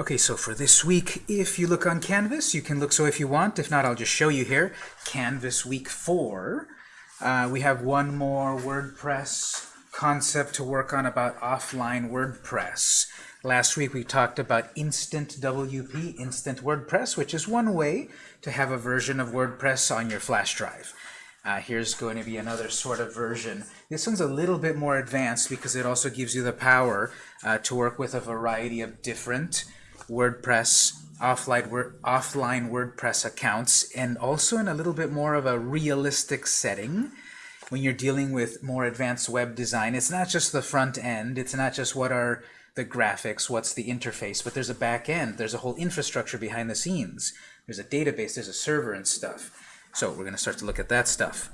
Okay, so for this week, if you look on Canvas, you can look so if you want. If not, I'll just show you here. Canvas week four. Uh, we have one more WordPress concept to work on about offline WordPress. Last week we talked about Instant WP, Instant WordPress, which is one way to have a version of WordPress on your flash drive. Uh, here's going to be another sort of version. This one's a little bit more advanced because it also gives you the power uh, to work with a variety of different WordPress offline, offline WordPress accounts and also in a little bit more of a realistic setting when you're dealing with more advanced web design. It's not just the front end. It's not just what are the graphics, what's the interface, but there's a back end. There's a whole infrastructure behind the scenes. There's a database, there's a server and stuff. So we're going to start to look at that stuff.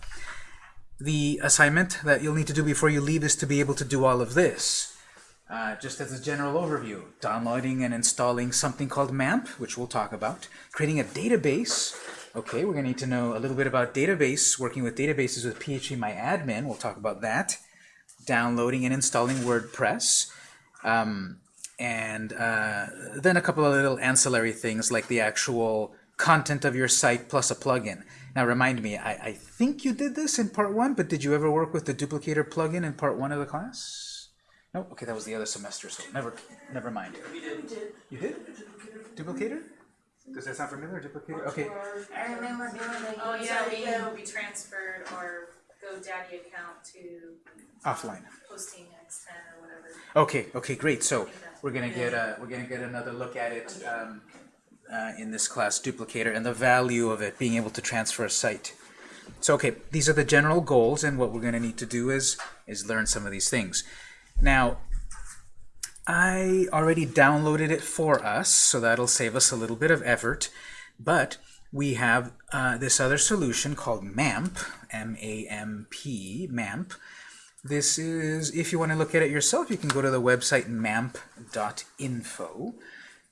The assignment that you'll need to do before you leave is to be able to do all of this. Uh, just as a general overview, downloading and installing something called MAMP, which we'll talk about, creating a database. Okay, we're going to need to know a little bit about database, working with databases with PHPMyAdmin. We'll talk about that. Downloading and installing WordPress. Um, and uh, then a couple of little ancillary things like the actual content of your site plus a plugin. Now remind me, I, I think you did this in part one, but did you ever work with the duplicator plugin in part one of the class? No? Okay, that was the other semester, so never never mind. We did. did. You did? Duplicator? Does that sound familiar? Duplicator? Okay. I remember doing it. Oh yeah, we uh, we transferred our GoDaddy account to Offline. hosting X10 or whatever. Okay, okay, great. So we're gonna get a we're gonna get another look at it um, uh, in this class, duplicator, and the value of it being able to transfer a site. So okay, these are the general goals, and what we're gonna need to do is is learn some of these things. Now, I already downloaded it for us, so that'll save us a little bit of effort. But we have uh, this other solution called MAMP, M-A-M-P, MAMP. This is, if you want to look at it yourself, you can go to the website mamp.info.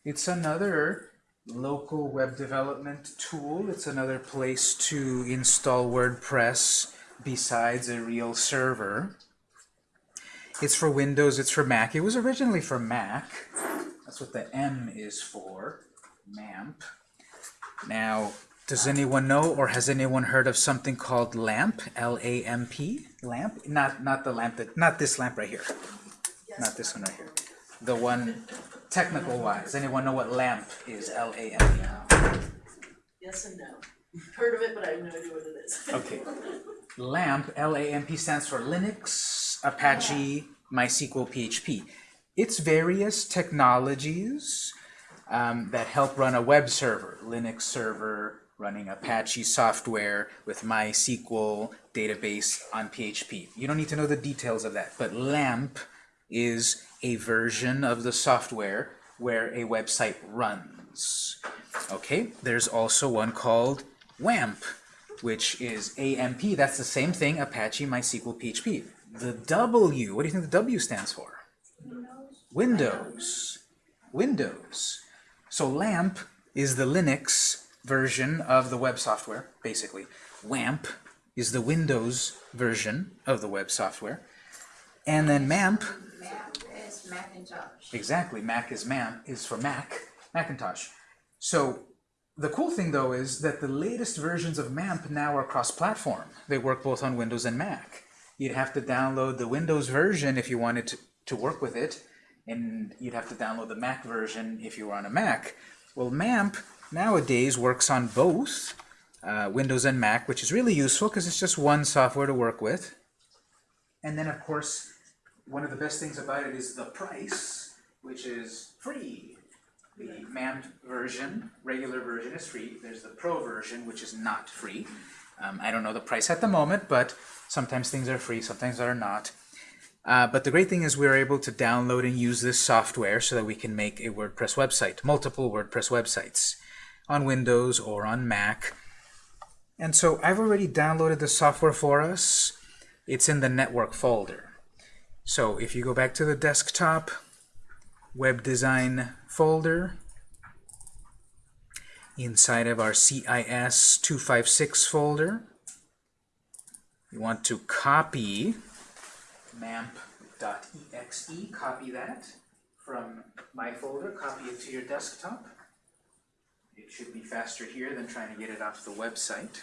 It's another local web development tool. It's another place to install WordPress besides a real server. It's for Windows, it's for Mac. It was originally for Mac. That's what the M is for, MAMP. Now, does anyone know or has anyone heard of something called LAMP, L-A-M-P? LAMP? Not, not the lamp, that, not this lamp right here. Not this one right here. The one technical-wise. Anyone know what LAMP is, L-A-M-P? Yes and no. Heard of it, but I have no idea what it is. Okay. LAMP, L-A-M-P stands for Linux, Apache, MySQL, PHP. It's various technologies um, that help run a web server, Linux server, running Apache software with MySQL database on PHP. You don't need to know the details of that, but LAMP is a version of the software where a website runs. Okay, there's also one called WAMP, which is AMP. That's the same thing, Apache, MySQL, PHP. The W, what do you think the W stands for? Windows. Windows. So LAMP is the Linux version of the web software, basically. WAMP is the Windows version of the web software. And then MAMP. Mac is Macintosh. Exactly. Mac is MAMP is for Mac, Macintosh. So the cool thing, though, is that the latest versions of MAMP now are cross-platform. They work both on Windows and Mac you'd have to download the Windows version if you wanted to, to work with it, and you'd have to download the Mac version if you were on a Mac. Well, MAMP nowadays works on both uh, Windows and Mac, which is really useful because it's just one software to work with. And then, of course, one of the best things about it is the price, which is free. The MAMP version, regular version, is free. There's the Pro version, which is not free. Um, I don't know the price at the moment, but sometimes things are free, sometimes they're not. Uh, but the great thing is we're able to download and use this software so that we can make a WordPress website, multiple WordPress websites, on Windows or on Mac. And so I've already downloaded the software for us. It's in the network folder. So if you go back to the desktop, web design folder, inside of our CIS 256 folder. You want to copy mamp.exe, copy that from my Folder, copy it to your desktop. It should be faster here than trying to get it off the website.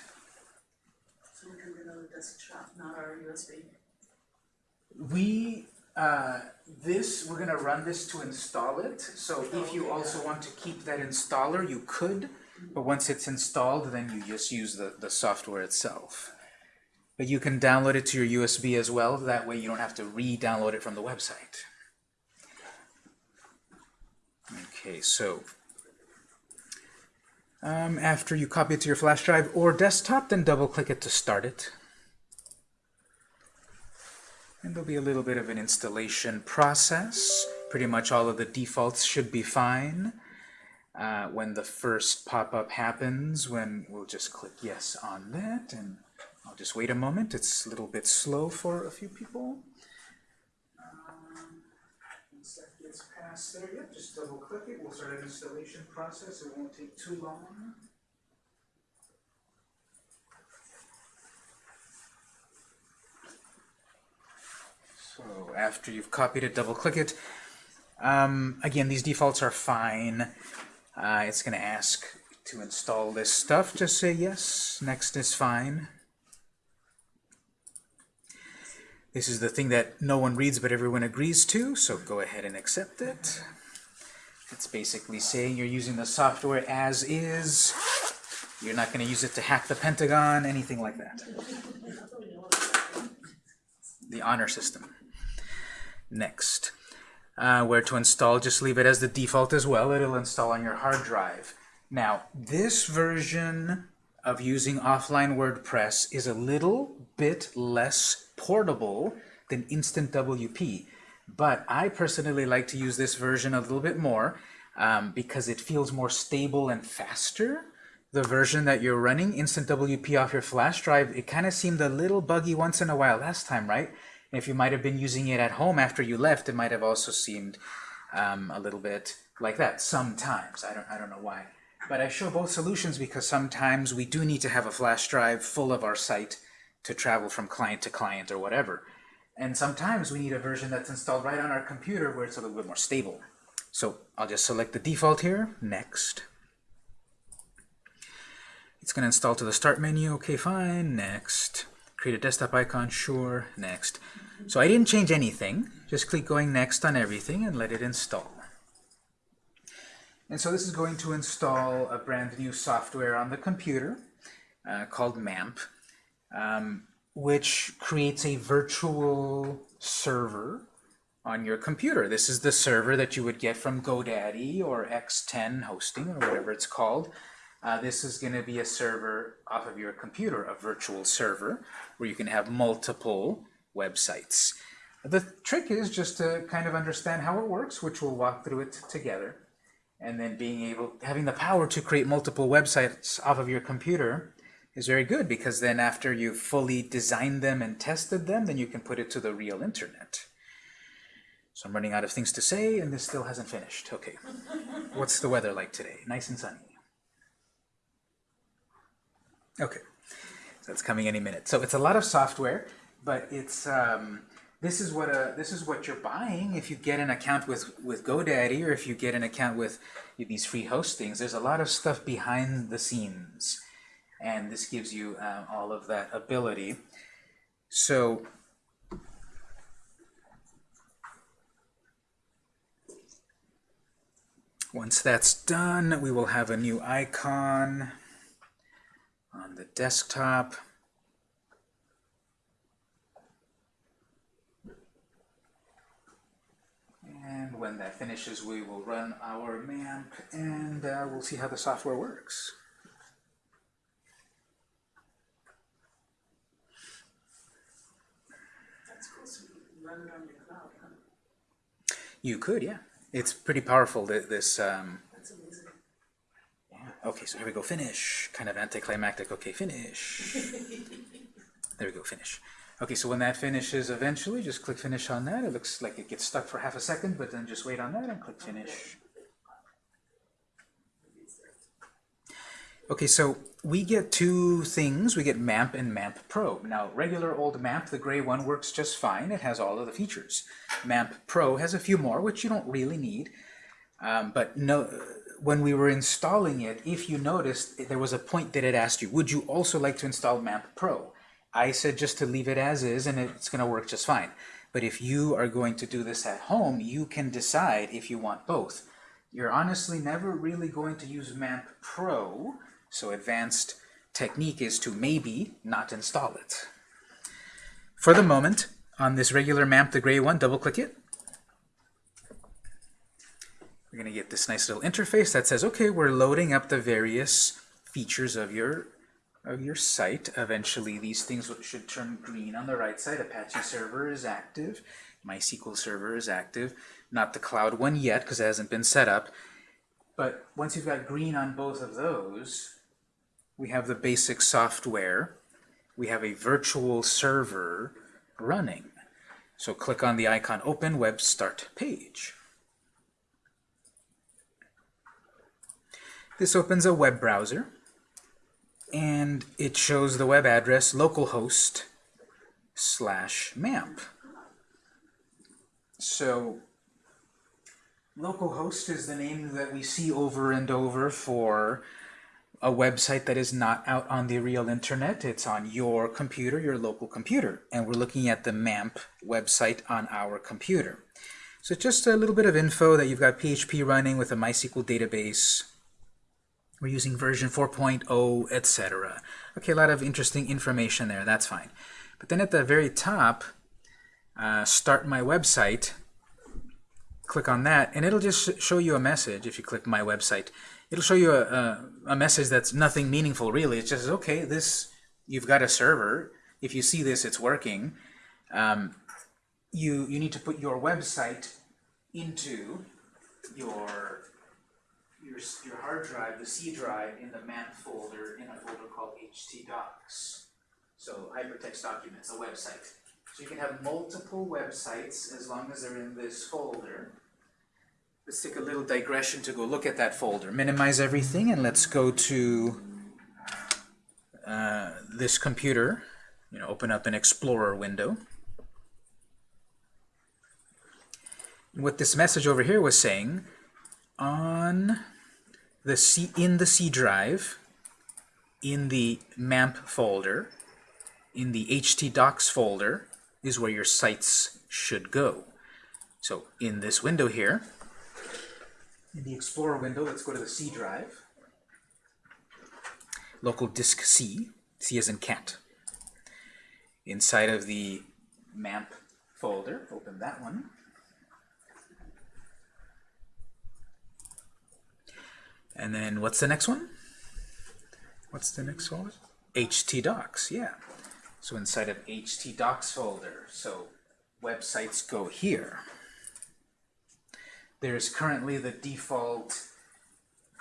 So we can get on the desktop, not our USB. We, uh, this, we're gonna run this to install it, so if you Okay, also want to keep that installer, you could, but once it's installed, then you just use the, the software itself. But you can download it to your USB as well, that way you don't have to re-download it from the website. Okay, so um, after you copy it to your flash drive or desktop, then double-click it to start it. And there'll be a little bit of an installation process. Pretty much all of the defaults should be fine. Uh, when the first pop-up happens, when we'll just click yes on that, and I'll just wait a moment. It's a little bit slow for a few people. Um, once that gets past there, yep, just double-click it. We'll start an installation process. It won't take too long. So after you've copied it, double-click it. Um, again, these defaults are fine. Uh, it's going to ask to install this stuff. Just say yes. Next is fine. This is the thing that no one reads but everyone agrees to, so go ahead and accept it. It's basically saying you're using the software as is. You're not going to use it to hack the Pentagon, anything like that. The honor system. Next. Uh, where to install, just leave it as the default as well. It'll install on your hard drive. Now, this version of using offline WordPress is a little bit less portable than Instant WP. But I personally like to use this version a little bit more um, because it feels more stable and faster. The version that you're running, Instant WP off your flash drive, it kind of seemed a little buggy once in a while last time, right? If you might have been using it at home after you left, it might have also seemed um, a little bit like that sometimes. I don't, I don't know why. But I show both solutions because sometimes we do need to have a flash drive full of our site to travel from client to client or whatever. And sometimes we need a version that's installed right on our computer where it's a little bit more stable. So I'll just select the default here, next. It's going to install to the start menu, okay fine, next. Create a desktop icon, sure, next. So I didn't change anything, just click going next on everything and let it install. And so this is going to install a brand new software on the computer uh, called MAMP, um, which creates a virtual server on your computer. This is the server that you would get from GoDaddy or X10 hosting or whatever it's called. Uh, this is going to be a server off of your computer, a virtual server, where you can have multiple websites. The trick is just to kind of understand how it works, which we'll walk through it together and then being able, having the power to create multiple websites off of your computer is very good because then after you've fully designed them and tested them, then you can put it to the real internet. So I'm running out of things to say, and this still hasn't finished. Okay. What's the weather like today? Nice and sunny. Okay. So it's coming any minute. So it's a lot of software, but it's um, this is what a this is what you're buying if you get an account with with GoDaddy or if you get an account with these free hostings. There's a lot of stuff behind the scenes, and this gives you um, all of that ability. So. Once that's done, we will have a new icon on the desktop. And when that finishes, we will run our MAMP and uh, we'll see how the software works. That's cool, so you can run it on your cloud, huh? You could, yeah. It's pretty powerful, this, um, That's amazing. yeah. Okay, so here we go, finish. Kind of anticlimactic, okay, finish. There we go, finish. Okay, so when that finishes eventually, just click finish on that. It looks like it gets stuck for half a second, but then just wait on that and click finish. Okay, so we get two things. We get MAMP and MAMP Pro. Now, regular old MAMP, the gray one, works just fine. It has all of the features. MAMP Pro has a few more, which you don't really need. Um, but no, when we were installing it, if you noticed, there was a point that it asked you, would you also like to install MAMP Pro? I said just to leave it as is and it's going to work just fine. But if you are going to do this at home, you can decide if you want both. You're honestly never really going to use MAMP Pro, so advanced technique is to maybe not install it. For the moment, on this regular MAMP, the gray one, double click it. We're going to get this nice little interface that says, okay, we're loading up the various features of your of your site. Eventually, these things should turn green on the right side. Apache server is active. MySQL server is active. Not the cloud one yet, because it hasn't been set up. But once you've got green on both of those, we have the basic software. We have a virtual server running. So click on the icon Open Web Start Page. This opens a web browser and it shows the web address localhost slash mamp. So localhost is the name that we see over and over for a website that is not out on the real internet. It's on your computer, your local computer. And we're looking at the MAMP website on our computer. So just a little bit of info that you've got PHP running with a MySQL database. We're using version 4.0, etc. Okay, a lot of interesting information there. That's fine. But then at the very top, uh, start my website, click on that, and it'll just show you a message if you click my website. It'll show you a, a, a message that's nothing meaningful really. It just okay, this you've got a server. If you see this, it's working. Um, you you need to put your website into your your your hard drive, the C drive, in the MAMP folder in a folder called htdocs. So hypertext documents, a website. So you can have multiple websites as long as they're in this folder. Let's take a little digression to go look at that folder. Minimize everything and let's go to uh, this computer. You know, open up an Explorer window. What this message over here was saying, on the C in the C drive, in the MAMP folder, in the htdocs folder, is where your sites should go. So in this window here, in the Explorer window, let's go to the C drive. Local disk C, C as in cat. Inside of the MAMP folder, open that one. And then what's the next one? What's the next folder? htdocs, yeah. So inside of htdocs folder, so websites go here. There's currently the default,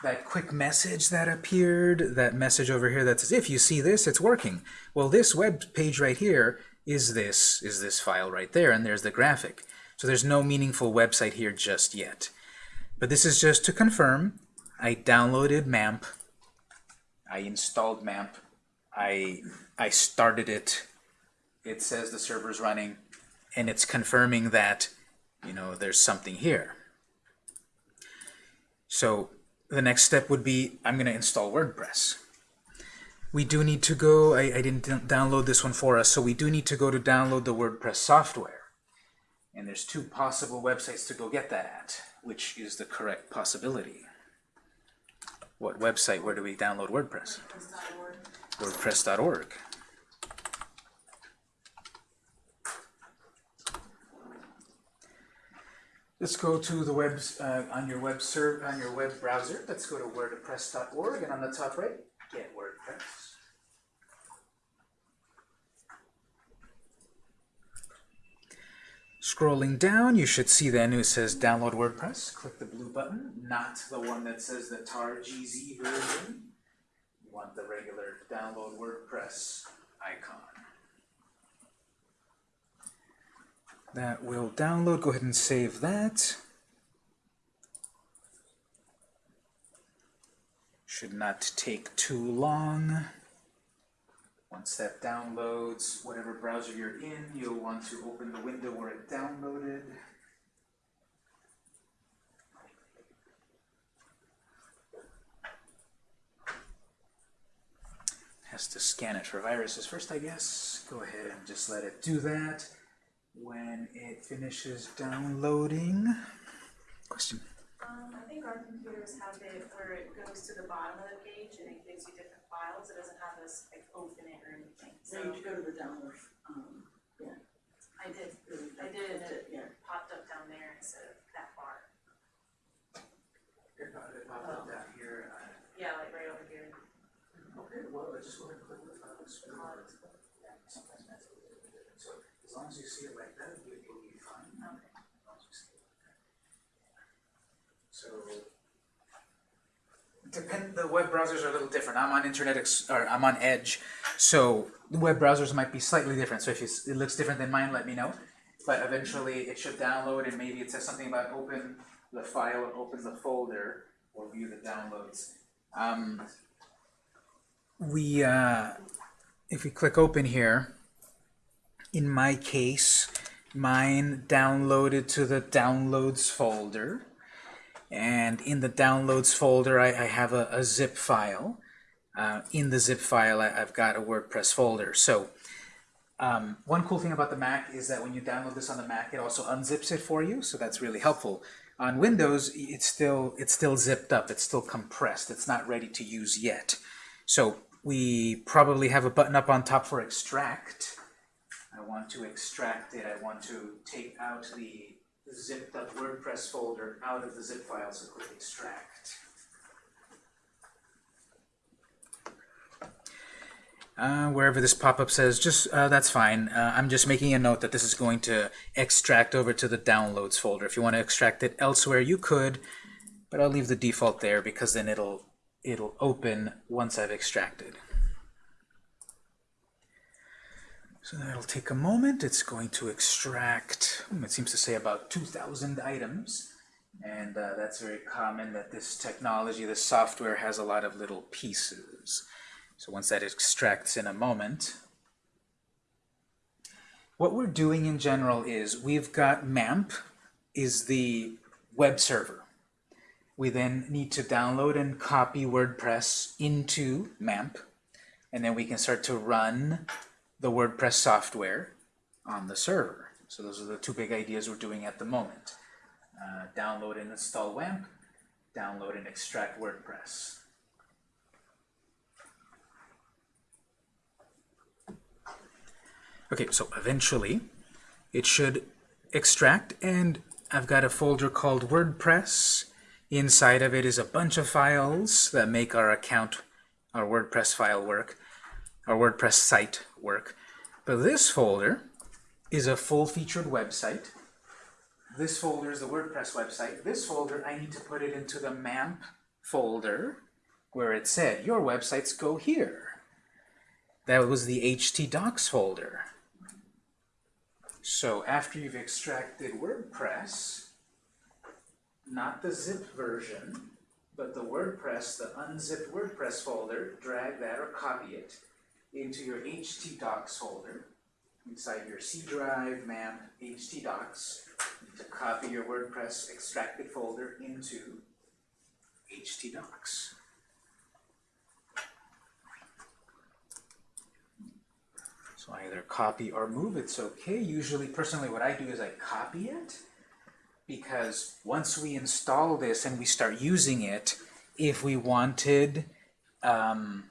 that quick message that appeared, that message over here that says, if you see this, it's working. Well, this web page right here is this, is this file right there, and there's the graphic. So there's no meaningful website here just yet. But this is just to confirm I downloaded MAMP, I installed MAMP, I, I started it, it says the server's running, and it's confirming that, you know, there's something here. So the next step would be, I'm going to install WordPress. We do need to go, I, I didn't download this one for us, so we do need to go to download the WordPress software. And there's two possible websites to go get that at, which is the correct possibility. What website, where do we download WordPress? WordPress.org. Let's go to the web uh, on your web on your web browser. Let's go to wordpress.org and on the top right, get WordPress. Scrolling down, you should see then it says download WordPress. Click the blue button, not the one that says the tar GZ version. You want the regular download WordPress icon. That will download. Go ahead and save that. Should not take too long. Once that downloads, whatever browser you're in, you'll want to open the window where it downloaded. Has to scan it for viruses first, I guess. Go ahead and just let it do that. When it finishes downloading, question. Um, I think our computers have it where it goes to the bottom of the page and it gives you different files, it doesn't have us like open it or anything, So so you should go to the download, um, yeah. I did, really, I did, and it Yeah. popped up down there instead of that bar. It popped up down here. Yeah, like right over here. Okay, well, let's just go ahead and click the files. Sometimes that's a little bit different. So as long as you see it like that, you- you'll be fine. Okay. As long as you see it like that. So depend the web browsers are a little different. I'm on Internet Ex or I'm on Edge, so the web browsers might be slightly different. So if it looks different than mine, let me know. But eventually it should download and maybe it says something about open the file or open the folder or view the downloads. Um, we uh, if we click open here, in my case, mine downloaded to the downloads folder. And in the downloads folder, I, I have a, a zip file. Uh, in the zip file, I, I've got a WordPress folder. So um, one cool thing about the Mac is that when you download this on the Mac, it also unzips it for you. So that's really helpful. On Windows, it's still it's still zipped up. It's still compressed. It's not ready to use yet. So we probably have a button up on top for extract. I want to extract it. I want to take out the zipped up WordPress folder out of the zip file, so click extract. Uh, wherever this pop-up says, just uh, that's fine. Uh, I'm just making a note that this is going to extract over to the downloads folder. If you want to extract it elsewhere, you could, but I'll leave the default there because then it'll it'll open once I've extracted. So that'll take a moment. It's going to extract, hmm, it seems to say about 2,000 items. And uh, that's very common that this technology, this software has a lot of little pieces. So once that extracts in a moment, what we're doing in general is we've got MAMP is the web server. We then need to download and copy WordPress into MAMP, and then we can start to run the WordPress software on the server. So those are the two big ideas we're doing at the moment. Uh, download and install WAMP, download and extract WordPress. Okay, so eventually it should extract and I've got a folder called WordPress. Inside of it is a bunch of files that make our account, our WordPress file work, our WordPress site work. But this folder is a full-featured website. This folder is the WordPress website. This folder, I need to put it into the MAMP folder where it said, your websites go here. That was the htdocs folder. So after you've extracted WordPress, not the zip version, but the WordPress, the unzipped WordPress folder, drag that or copy it into your htdocs folder, inside your C drive, MAMP, htdocs, to copy your WordPress extracted folder into htdocs. So either copy or move, it's okay. Usually, personally, what I do is I copy it, because once we install this and we start using it, if we wanted um,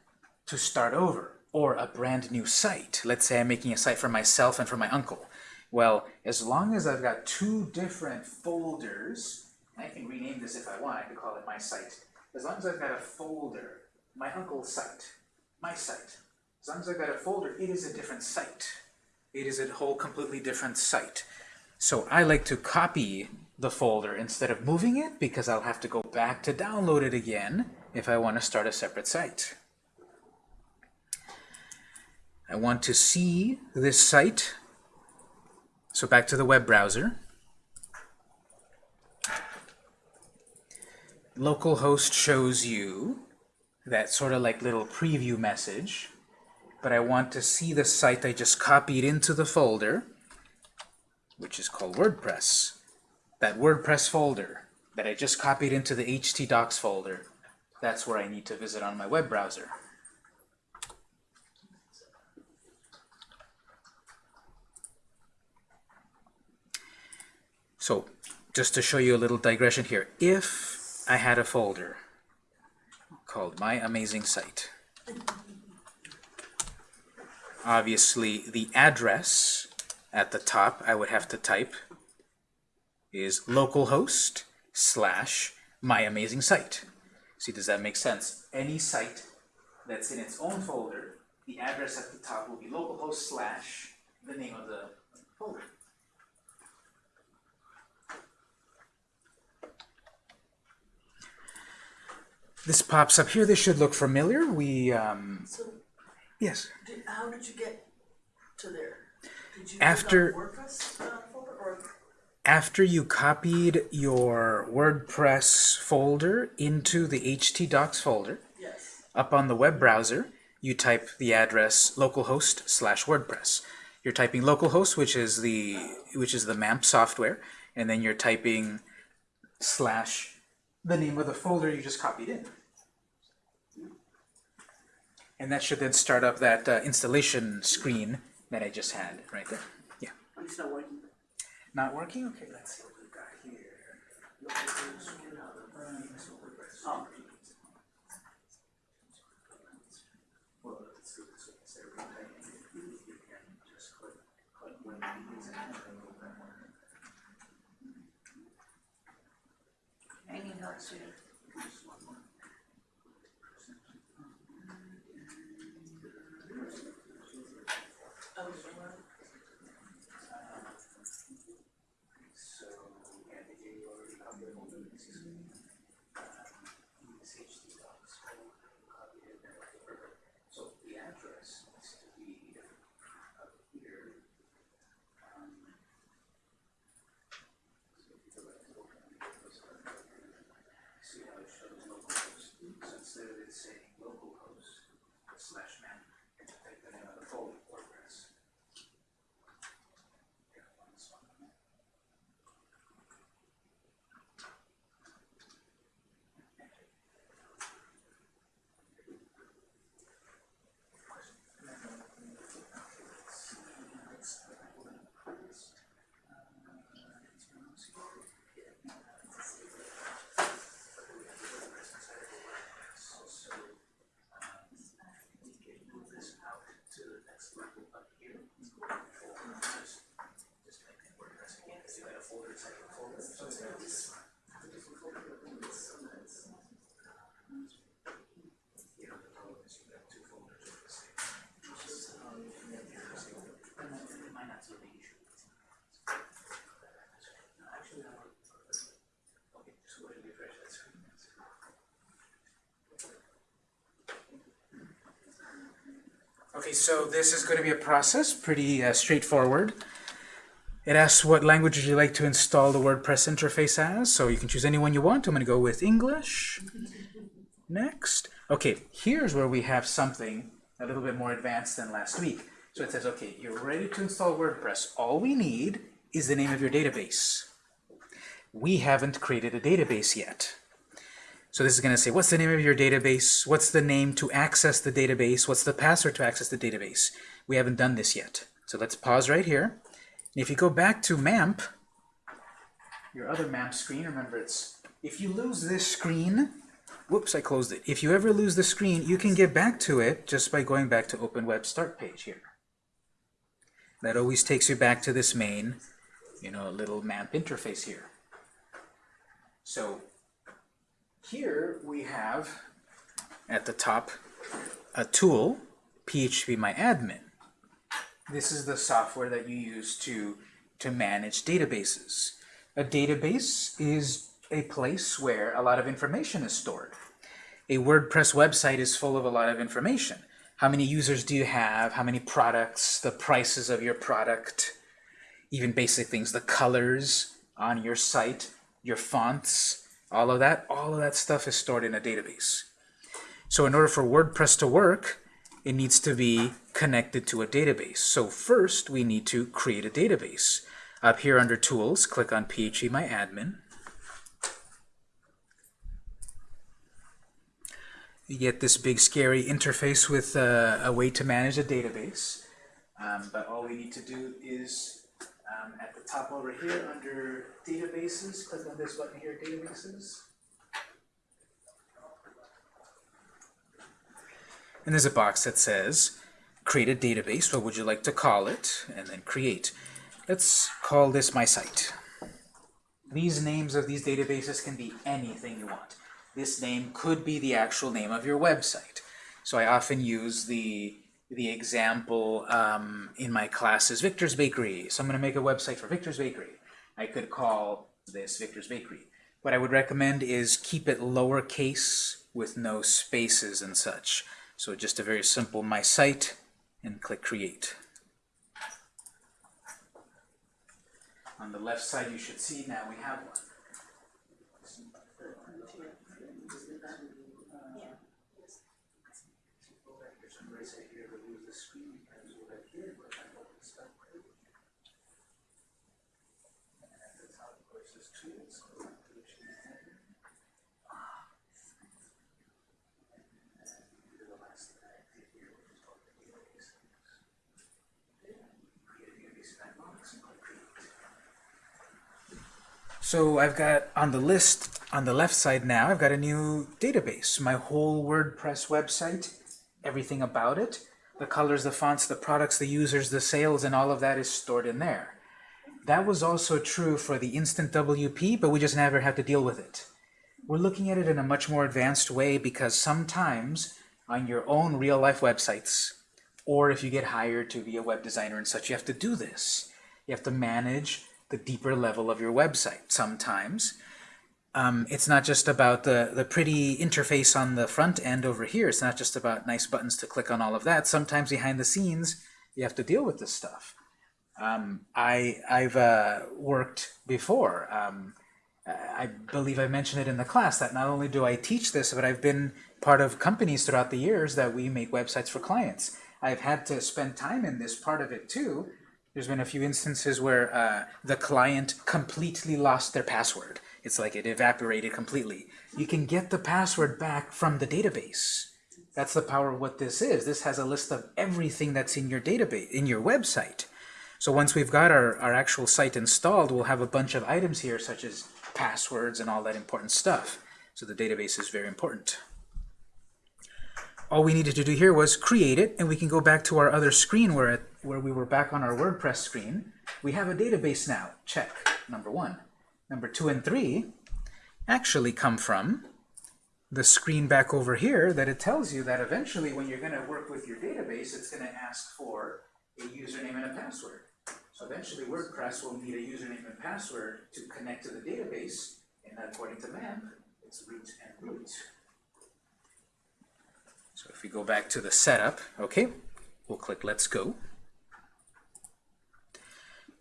to start over, or a brand new site, let's say I'm making a site for myself and for my uncle, well, as long as I've got two different folders, I can rename this if I want, I could call it my site. As long as I've got a folder, my uncle's site, my site, as long as I've got a folder, it is a different site. It is a whole completely different site. So I like to copy the folder instead of moving it because I'll have to go back to download it again if I want to start a separate site. I want to see this site. So back to the web browser. Localhost shows you that sort of like little preview message but I want to see the site I just copied into the folder, which is called WordPress. That WordPress folder that I just copied into the htdocs folder, that's where I need to visit on my web browser. So just to show you a little digression here, if I had a folder called My Amazing Site, obviously the address at the top I would have to type is localhost slash My Amazing Site. See, does that make sense? Any site that's in its own folder, the address at the top will be localhost slash the name of the folder. This pops up here. This should look familiar. We, um, So, yes. did, how did you get to there? Did you After- put it on WordPress uh, folder or? After you copied your WordPress folder into the htdocs folder, Yes. up on the web browser, you type the address localhost slash WordPress. You're typing localhost, which is the which is the MAMP software, and then you're typing slash the name of the folder you just copied in. And that should then start up that uh, installation screen that I just had right there. Yeah. It's not working. Not working? Okay, let's see what we've got here. Oh. Well, let's do this way. Instead of retyping it, you can just click, click when you use it and then open one. I need help too. Just one more. Oh, well, So, yeah, they gave you already copied the folder. This is, um, this htdocs folder, copied it there. Perfect. So the address needs to be up here. Um, so if you go back to open it, it's, uh, See how it shows localhost, it saying localhost slash man, Okay, so this is going to be a process, pretty uh, straightforward. It asks what language would you like to install the WordPress interface as, so you can choose any one you want. I'm going to go with English. Next. Okay, here's where we have something a little bit more advanced than last week. So it says, okay, you're ready to install WordPress. All we need is the name of your database. We haven't created a database yet. So this is going to say, what's the name of your database? What's the name to access the database? What's the password to access the database? We haven't done this yet. So let's pause right here. And if you go back to MAMP, your other MAMP screen, remember it's, if you lose this screen, whoops, I closed it. If you ever lose the screen, you can get back to it just by going back to Open Web Start page here. That always takes you back to this main, you know, little MAMP interface here. So here we have at the top a tool, PHPMyAdmin. This is the software that you use to, to manage databases. A database is a place where a lot of information is stored. A WordPress website is full of a lot of information. How many users do you have? How many products? The prices of your product? Even basic things, the colors on your site, your fonts, all of that, all of that stuff is stored in a database. So in order for WordPress to work, it needs to be connected to a database. So first, we need to create a database. Up here under Tools, click on PHPMyAdmin. You get this big scary interface with uh, a way to manage a database. Um, but all we need to do is um, at the top over here under databases, click on this button here, databases. And there's a box that says, create a database, what would you like to call it? And then create. Let's call this my site. These names of these databases can be anything you want. This name could be the actual name of your website. So I often use the, the example um, in my class is Victor's Bakery. So I'm going to make a website for Victor's Bakery. I could call this Victor's Bakery. What I would recommend is keep it lowercase with no spaces and such. So just a very simple my site and click create. On the left side you should see now we have one. So I've got on the list on the left side now, I've got a new database. My whole WordPress website, everything about it, the colors, the fonts, the products, the users, the sales, and all of that is stored in there. That was also true for the Instant WP, but we just never had to deal with it. We're looking at it in a much more advanced way because sometimes on your own real-life websites, or if you get hired to be a web designer and such, you have to do this. You have to manage the deeper level of your website sometimes. Um, it's not just about the, the pretty interface on the front end over here. It's not just about nice buttons to click on all of that. Sometimes behind the scenes, you have to deal with this stuff. Um, I, I've uh, worked before. Um, I believe I mentioned it in the class that not only do I teach this, but I've been part of companies throughout the years that we make websites for clients. I've had to spend time in this part of it too. There's been a few instances where uh, the client completely lost their password. It's like it evaporated completely. You can get the password back from the database. That's the power of what this is. This has a list of everything that's in your database, in your website. So once we've got our, our actual site installed, we'll have a bunch of items here, such as passwords and all that important stuff. So the database is very important. All we needed to do here was create it, and we can go back to our other screen where, it, where we were back on our WordPress screen. We have a database now. Check, number one. Number two and three actually come from the screen back over here that it tells you that eventually when you're going to work with your database, it's going to ask for a username and a password. So eventually WordPress will need a username and password to connect to the database, and according to MAMP, it's root and root. So if we go back to the setup, okay, we'll click Let's Go.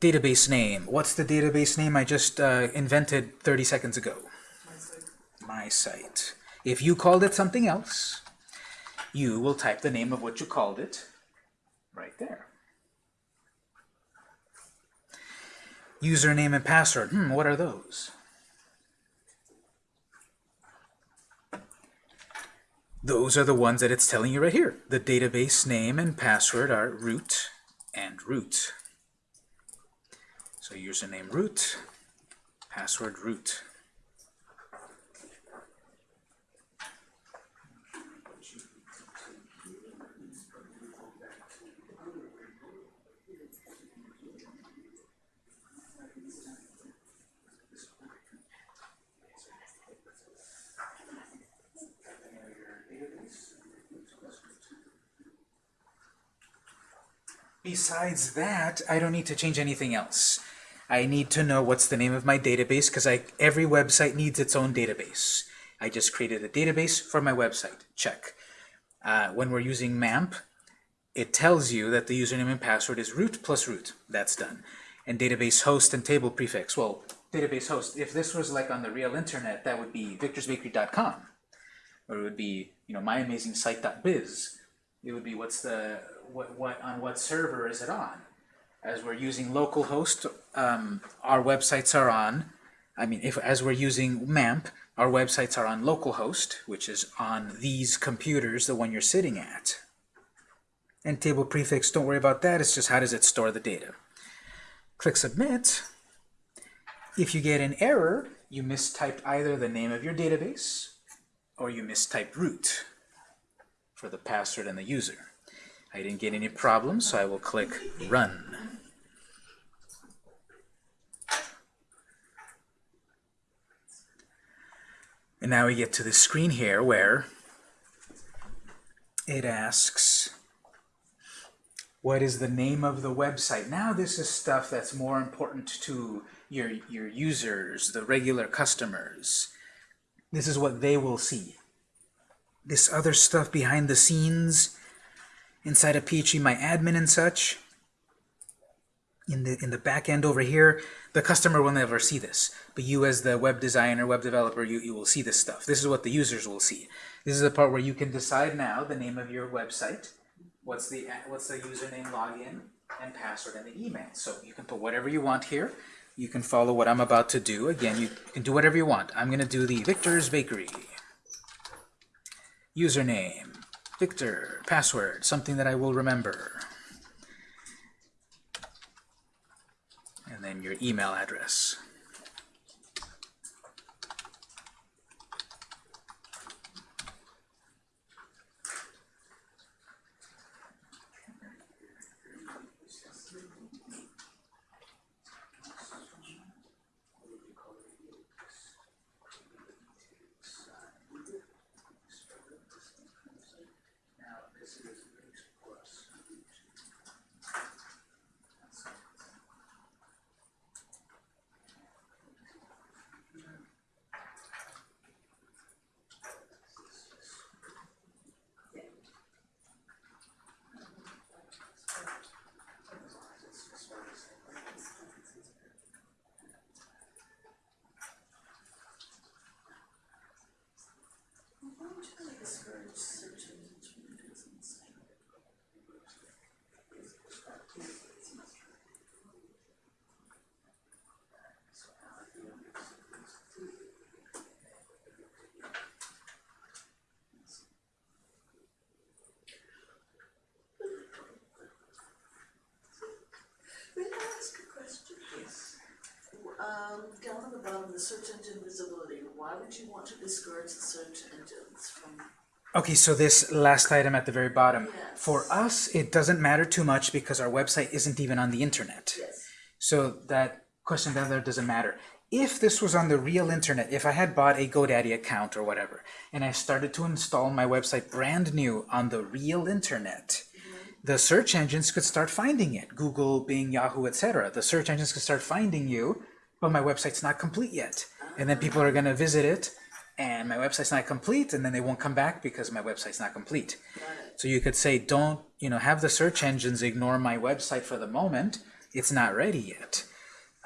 Database name. What's the database name I just uh, invented 30 seconds ago? My site. If you called it something else, you will type the name of what you called it right there. Username and password. Hmm, what are those? Those are the ones that it's telling you right here. The database name and password are root and root. So username root, password root. Besides that, I don't need to change anything else. I need to know what's the name of my database because I every website needs its own database. I just created a database for my website. Check. Uh, when we're using MAMP, it tells you that the username and password is root plus root. That's done. And database host and table prefix. Well, database host, if this was like on the real internet, that would be victorsbakery.com. Or it would be, you know, myamazingsite.biz. It would be what's the what, what on what server is it on? As we're using localhost, um, our websites are on. I mean, if as we're using MAMP, our websites are on localhost, which is on these computers, the one you're sitting at. And table prefix, don't worry about that. It's just how does it store the data. Click Submit. If you get an error, you mistyped either the name of your database or you mistyped root for the password and the user. I didn't get any problems, so I will click Run. And now we get to the screen here where it asks, what is the name of the website? Now this is stuff that's more important to your, your users, the regular customers. This is what they will see. This other stuff behind the scenes, inside of PHP My Admin and such, in the in the back end over here, the customer will never see this. But you as the web designer, web developer, you, you will see this stuff. This is what the users will see. This is the part where you can decide now the name of your website, what's the what's the username, login, and password, and the email. So you can put whatever you want here. You can follow what I'm about to do. Again, you can do whatever you want. I'm going to do the Victor's Bakery. Username, Victor, password, something that I will remember. And then your email address. May I ask a question? Yes. Um, down at the bottom, the search engine visibility, why would you want to discourage the search engines from, Okay, so this last item at the very bottom. Yes. For us, it doesn't matter too much because our website isn't even on the internet. yes, So that question down there doesn't matter. If this was on the real internet, if I had bought a GoDaddy account or whatever, and I started to install my website brand new on the real internet, the search engines could start finding it. Google, Bing, Yahoo, etc. The search engines could start finding you, but my website's not complete yet. And then people are going to visit it, and my website's not complete, and then they won't come back because my website's not complete. So you could say, don't, you know, have the search engines ignore my website for the moment. It's not ready yet.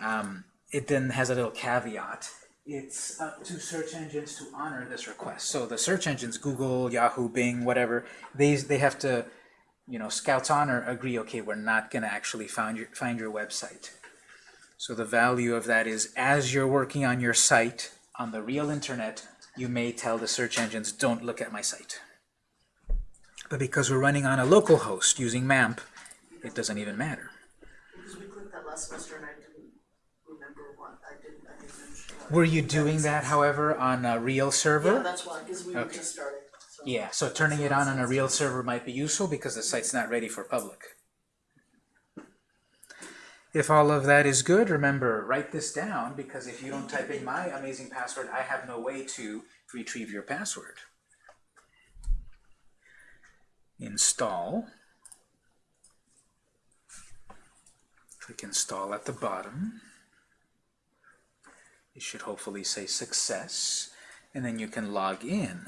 Um, it then has a little caveat. It's up to search engines to honor this request. So the search engines, Google, Yahoo, Bing, whatever, they, they have to, you know, Scouts Honor agree, okay, we're not going to actually find your, find your website. So the value of that is as you're working on your site on the real internet, you may tell the search engines, don't look at my site. But because we're running on a local host using MAMP, it doesn't even matter. Because we clicked that last semester and I didn't remember what, I didn't, I didn't understand. Were you doing that, however, on a real server? Yeah, that's why, because we were Okay. just starting, so. Yeah, so turning it on on a real server might be useful because the site's not ready for public. If all of that is good, remember, write this down because if you don't type in my amazing password, I have no way to retrieve your password. Install. Click install at the bottom. It should hopefully say success, and then you can log in.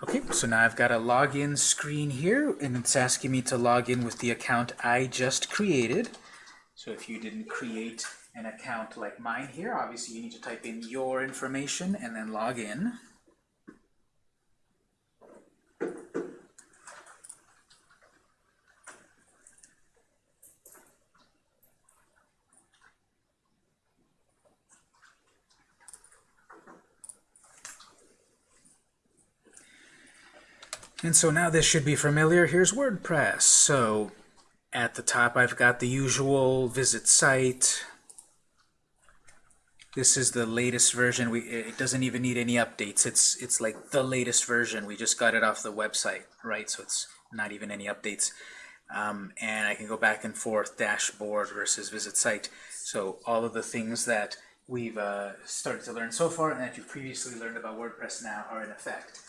Okay, so now I've got a login screen here, and it's asking me to log in with the account I just created. So if you didn't create an account like mine here, obviously you need to type in your information and then log in. And so now this should be familiar. Here's WordPress. So at the top I've got the usual visit site. This is the latest version. We it doesn't even need any updates. It's it's like the latest version. We just got it off the website, right? So it's not even any updates. Um, and I can go back and forth, dashboard versus visit site. So all of the things that we've uh, started to learn so far and that you've previously learned about WordPress now are in effect.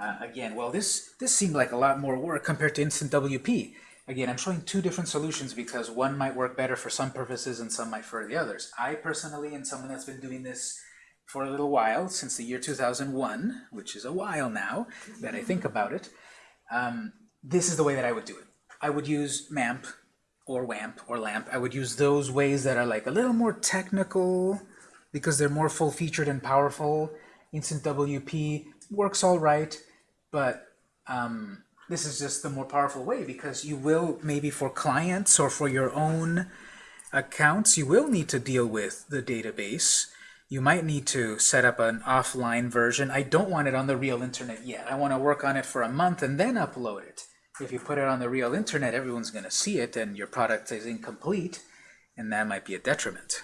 Uh, again, well, this, this seemed like a lot more work compared to Instant WP. Again, I'm showing two different solutions because one might work better for some purposes and some might for the others. I personally, and someone that's been doing this for a little while, since the year 2001, which is a while now that I think about it, um, this is the way that I would do it. I would use MAMP or WAMP or LAMP. I would use those ways that are like a little more technical because they're more full-featured and powerful. Instant WP works all right, but um, this is just the more powerful way because you will, maybe for clients or for your own accounts, you will need to deal with the database. You might need to set up an offline version. I don't want it on the real internet yet. I want to work on it for a month and then upload it. If you put it on the real internet, everyone's going to see it and your product is incomplete, and that might be a detriment.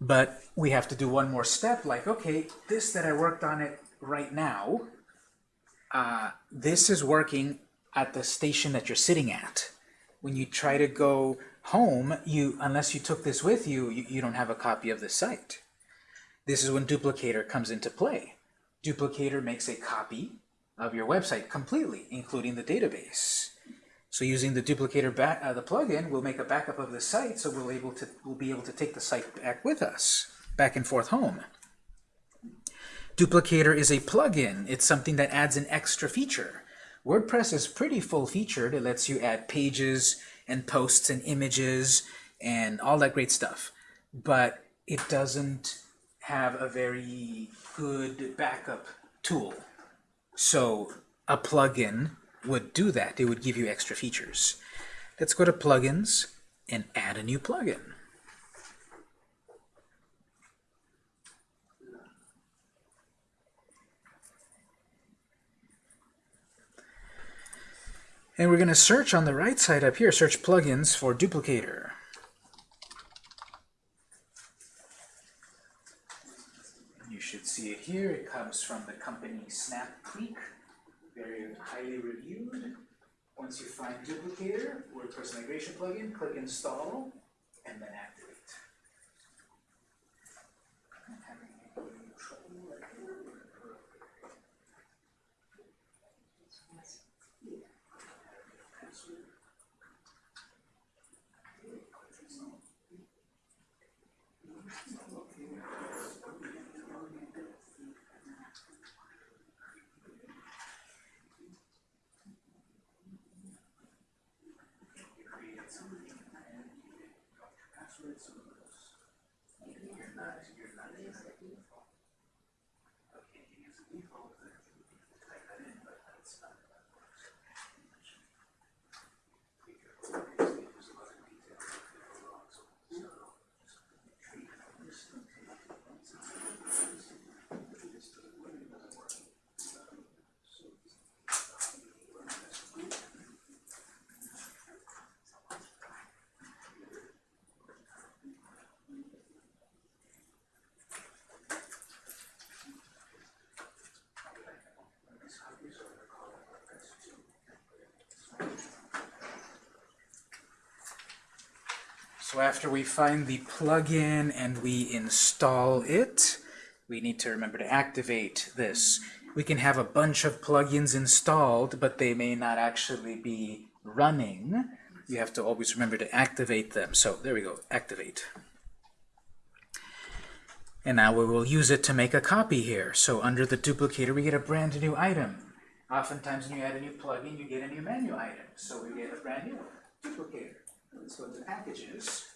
But we have to do one more step, like, okay, this that I worked on it right now, uh, this is working at the station that you're sitting at. When you try to go home, you unless you took this with you, you, you don't have a copy of the site. This is when Duplicator comes into play. Duplicator makes a copy of your website completely, including the database. So using the duplicator back, uh, the plugin, we'll make a backup of the site, so we'll able to we'll be able to take the site back with us, back and forth home. Duplicator is a plugin. It's something that adds an extra feature. WordPress is pretty full-featured. It lets you add pages and posts and images and all that great stuff. But it doesn't have a very good backup tool. So a plugin would do that. It would give you extra features. Let's go to plugins and add a new plugin. And we're going to search on the right side up here, search plugins for duplicator. You should see it here. It comes from the company Snap Creek very highly reviewed. Once you find duplicator, WordPress migration plugin, click install, and then activate. resurgidos. So after we find the plugin and we install it, we need to remember to activate this. We can have a bunch of plugins installed, but they may not actually be running. You have to always remember to activate them. So there we go, activate. And now we will use it to make a copy here. So under the duplicator, we get a brand new item. Oftentimes when you add a new plugin, you get a new menu item. So we get a brand new duplicator. Let's go to packages.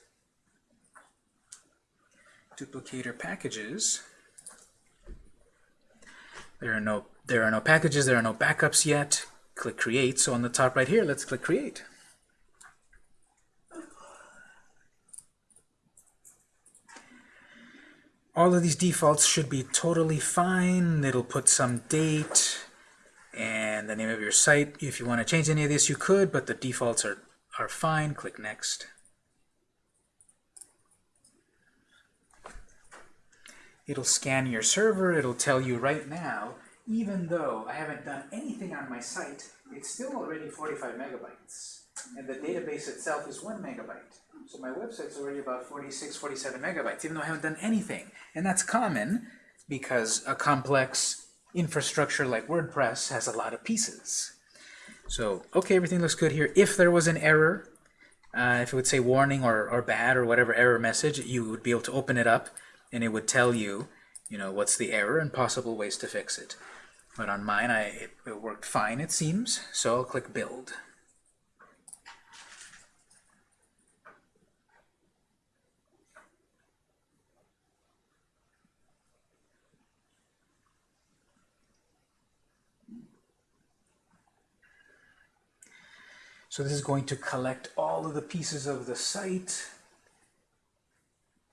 Duplicator packages. There are no there are no packages, there are no backups yet. Click create. So on the top right here, let's click create. All of these defaults should be totally fine. It'll put some date. and the name of your site. If you want to change any of this, you could, but the defaults are, are fine. Click Next. It'll scan your server. It'll tell you right now, even though I haven't done anything on my site, it's still already 45 megabytes. And the database itself is 1 megabyte. So my website's already about 46, 47 megabytes, even though I haven't done anything. And that's common because a complex infrastructure like WordPress has a lot of pieces. So, okay, everything looks good here. If there was an error, uh, if it would say warning or, or bad or whatever error message, you would be able to open it up and it would tell you, you know, what's the error and possible ways to fix it. But on mine, I, it, it worked fine, it seems, so I'll click Build. So this is going to collect all of the pieces of the site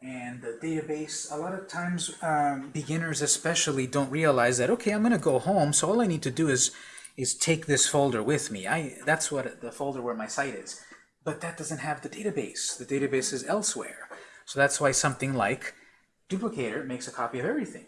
and the database. A lot of times, um, beginners especially don't realize that, okay, I'm going to go home, so all I need to do is is take this folder with me. I That's what the folder where my site is. But that doesn't have the database. The database is elsewhere. So that's why something like Duplicator makes a copy of everything.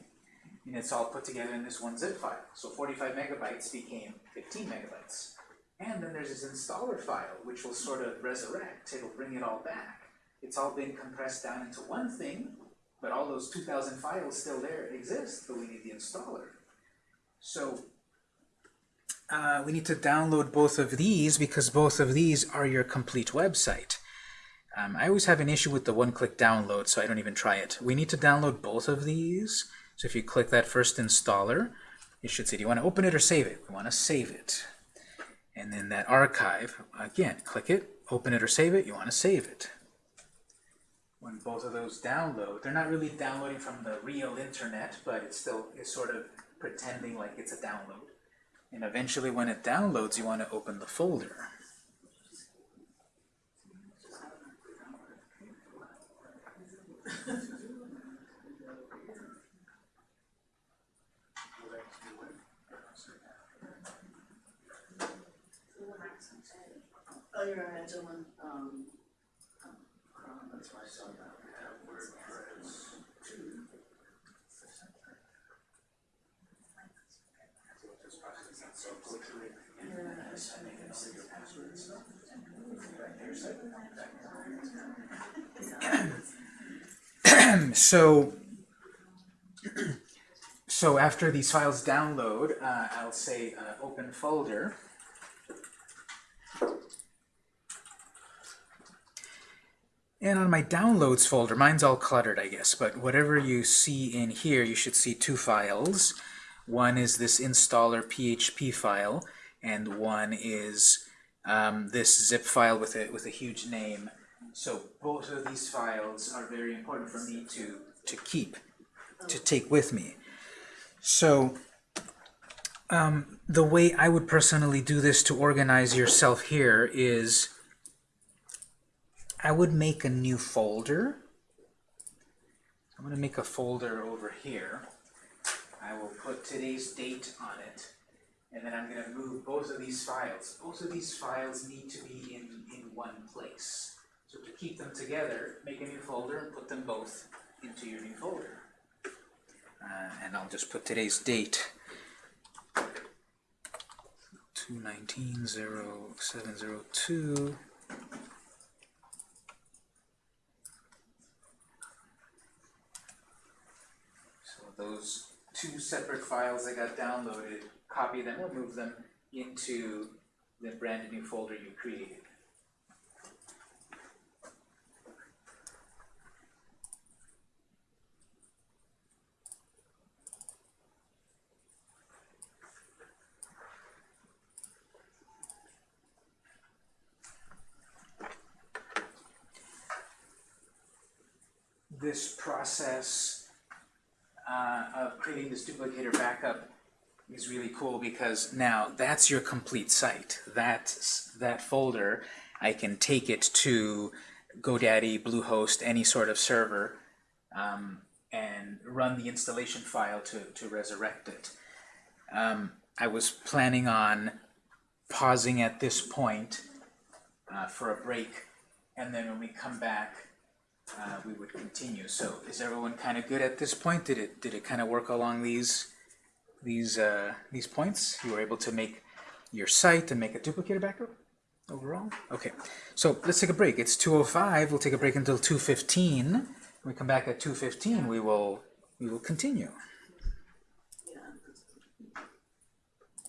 And it's all put together in this one zip file. So 45 megabytes became 15 megabytes. And then there's this installer file, which will sort of resurrect. It'll bring it all back. It's all been compressed down into one thing, but all those 2,000 files still there exist, but we need the installer. So uh, we need to download both of these because both of these are your complete website. Um, I always have an issue with the one-click download, so I don't even try it. We need to download both of these. So if you click that first installer, it should say, do you want to open it or save it? We want to save it. And then that archive, again, click it, open it or save it, you want to save it. When both of those download, they're not really downloading from the real internet, but it's still it's sort of pretending like it's a download. And eventually when it downloads, you want to open the folder. Oh, you're um, um, Chrome, that's why I saw that. Yeah, I should make it see your passwords. So so after these files download, uh, I'll say uh, open folder. And on my downloads folder, mine's all cluttered, I guess, but whatever you see in here, you should see two files. One is this installer PHP file, and one is um, this zip file with a, with a huge name. So both of these files are very important for me to, to keep, to take with me. So um, the way I would personally do this to organize yourself here is I would make a new folder. I'm going to make a folder over here. I will put today's date on it. And then I'm going to move both of these files. Both of these files need to be in, in one place. So to keep them together, make a new folder and put them both into your new folder. Uh, and I'll just put today's date. 219.0702. So those two separate files that got downloaded, copy them or move them into the brand new folder you created. This process uh, of creating this duplicator backup is really cool because now that's your complete site. That's that folder. I can take it to GoDaddy, Bluehost, any sort of server, um, and run the installation file to, to resurrect it. Um, I was planning on pausing at this point uh, for a break, and then when we come back, uh, we would continue. So is everyone kind of good at this point? Did it did it kind of work along these these uh, these points? You were able to make your site and make a duplicator backup overall? Okay, so let's take a break. It's 2.05, we'll take a break until 2.15. When we come back at 2.15, we will, we will continue.